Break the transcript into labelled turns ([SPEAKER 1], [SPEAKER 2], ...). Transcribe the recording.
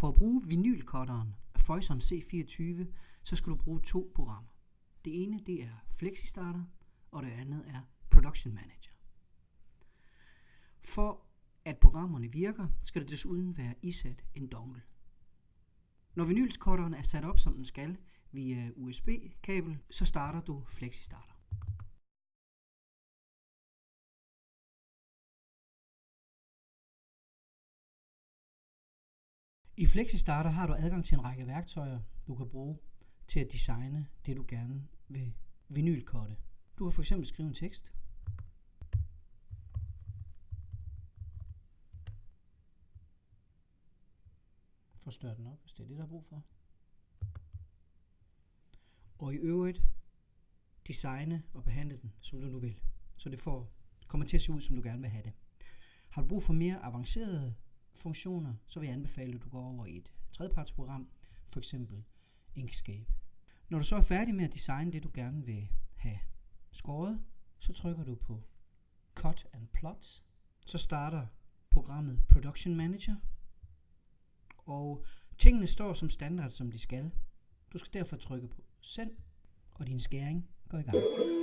[SPEAKER 1] For at bruge vinylkotteren Foyson C24, så skal du bruge to programmer. Det ene det er FlexiStarter, og det andet er Production Manager. For at programmerne virker, skal der desuden være isat en dongle. Når vinylskotteren er sat op som den skal via USB-kabel, så starter du FlexiStarter. I FlexiStarter har du adgang til en række værktøjer, du kan bruge til at designe det, du gerne vil vinylkorte. Du kan fx skrive en tekst. Forstør den op, hvis det er det, der er brug for. Og i øvrigt designe og behandle den, som du nu vil. Så det får, kommer til at se ud, som du gerne vil have det. Har du brug for mere avancerede funktioner, så vil jeg anbefale, at du går over i et tredjepartsprogram, for eksempel Inkscape. Når du så er færdig med at designe det, du gerne vil have skåret, så trykker du på Cut and Plot. Så starter programmet Production Manager, og tingene står som standard, som de skal. Du skal derfor trykke på Send, og din skæring går i gang.